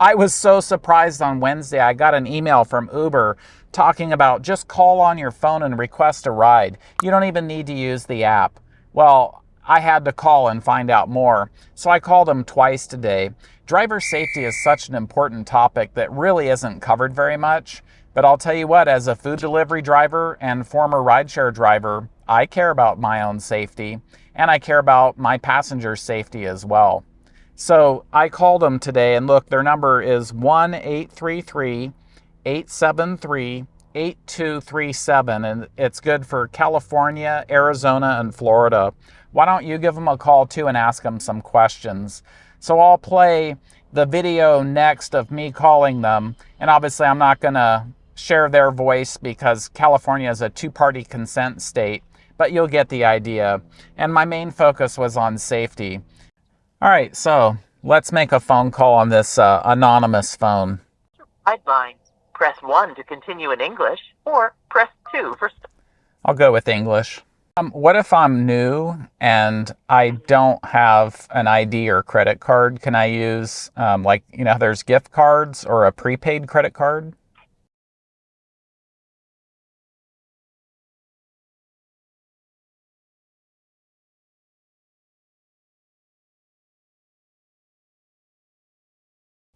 I was so surprised on Wednesday. I got an email from Uber talking about just call on your phone and request a ride. You don't even need to use the app. Well, I had to call and find out more. So I called them twice today. Driver safety is such an important topic that really isn't covered very much. But I'll tell you what, as a food delivery driver and former rideshare driver, I care about my own safety and I care about my passengers' safety as well. So I called them today and look, their number is 1 833 873 8237 and it's good for California, Arizona, and Florida. Why don't you give them a call too and ask them some questions? So I'll play the video next of me calling them. And obviously, I'm not going to share their voice because California is a two party consent state, but you'll get the idea. And my main focus was on safety. All right, so let's make a phone call on this uh, anonymous phone. Line. Press 1 to continue in English, or press 2 for. I'll go with English. Um, what if I'm new and I don't have an ID or credit card? Can I use, um, like, you know, there's gift cards or a prepaid credit card?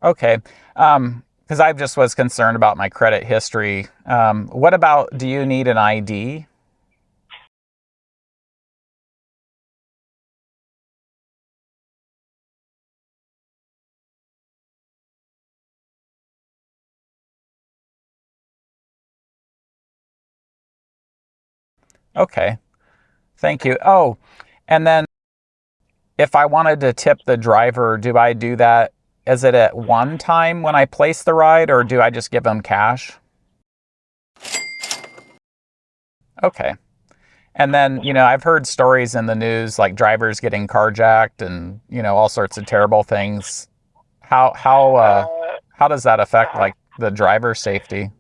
Okay. Um, because I just was concerned about my credit history. Um, what about, do you need an ID? Okay. Thank you. Oh, and then if I wanted to tip the driver, do I do that? Is it at one time when I place the ride or do I just give them cash? Okay. And then, you know, I've heard stories in the news like drivers getting carjacked and, you know, all sorts of terrible things. How how uh how does that affect like the driver safety?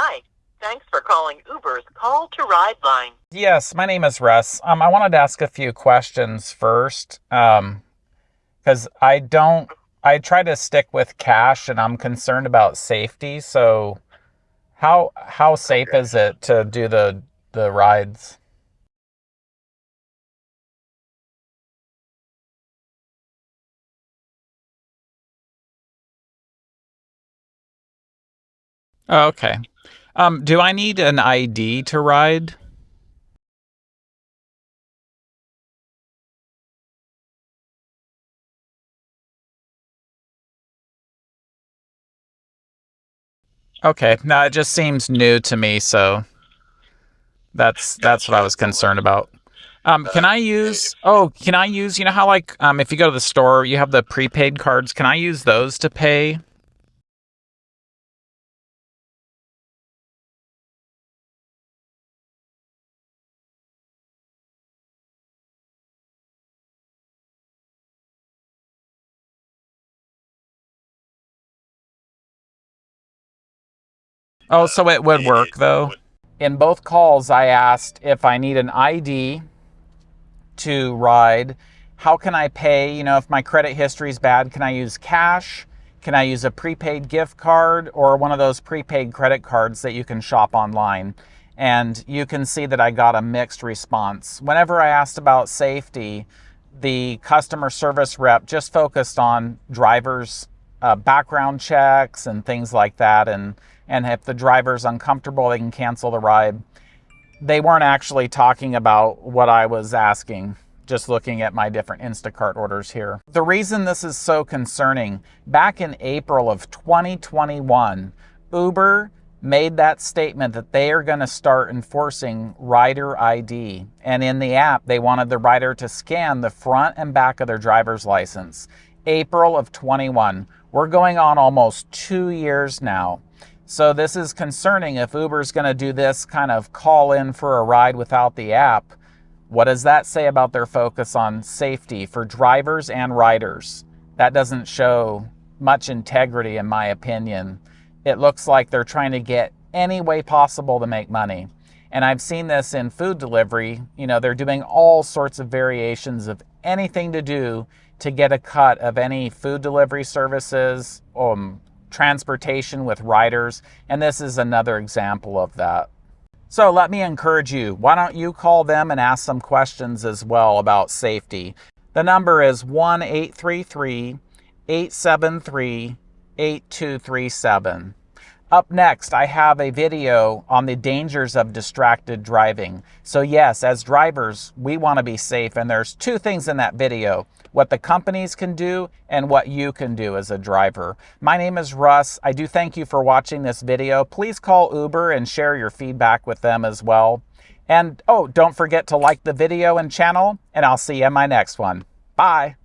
Hi. Thanks for calling Uber's Call to Ride line. Yes, my name is Russ. Um, I wanted to ask a few questions first. Um, because I don't, I try to stick with cash and I'm concerned about safety. So, how how safe is it to do the the rides? Oh, okay. Um, do I need an ID to ride? Okay, no, it just seems new to me, so that's that's what I was concerned about. Um, can I use? Oh, can I use? You know how like um, if you go to the store, you have the prepaid cards. Can I use those to pay? Oh, so it would work though. In both calls, I asked if I need an ID to ride. How can I pay? You know, if my credit history is bad, can I use cash? Can I use a prepaid gift card or one of those prepaid credit cards that you can shop online? And you can see that I got a mixed response. Whenever I asked about safety, the customer service rep just focused on drivers' uh, background checks and things like that. And and if the driver's uncomfortable, they can cancel the ride. They weren't actually talking about what I was asking, just looking at my different Instacart orders here. The reason this is so concerning, back in April of 2021, Uber made that statement that they are going to start enforcing rider ID. And in the app, they wanted the rider to scan the front and back of their driver's license. April of 21. We're going on almost two years now. So this is concerning if Uber's going to do this kind of call in for a ride without the app. What does that say about their focus on safety for drivers and riders? That doesn't show much integrity in my opinion. It looks like they're trying to get any way possible to make money. And I've seen this in food delivery. You know, they're doing all sorts of variations of anything to do to get a cut of any food delivery services, um, transportation with riders. And this is another example of that. So let me encourage you. Why don't you call them and ask some questions as well about safety? The number is 1 833 873 8237. Up next, I have a video on the dangers of distracted driving. So yes, as drivers, we want to be safe and there's two things in that video, what the companies can do and what you can do as a driver. My name is Russ. I do thank you for watching this video. Please call Uber and share your feedback with them as well. And oh, don't forget to like the video and channel and I'll see you in my next one. Bye.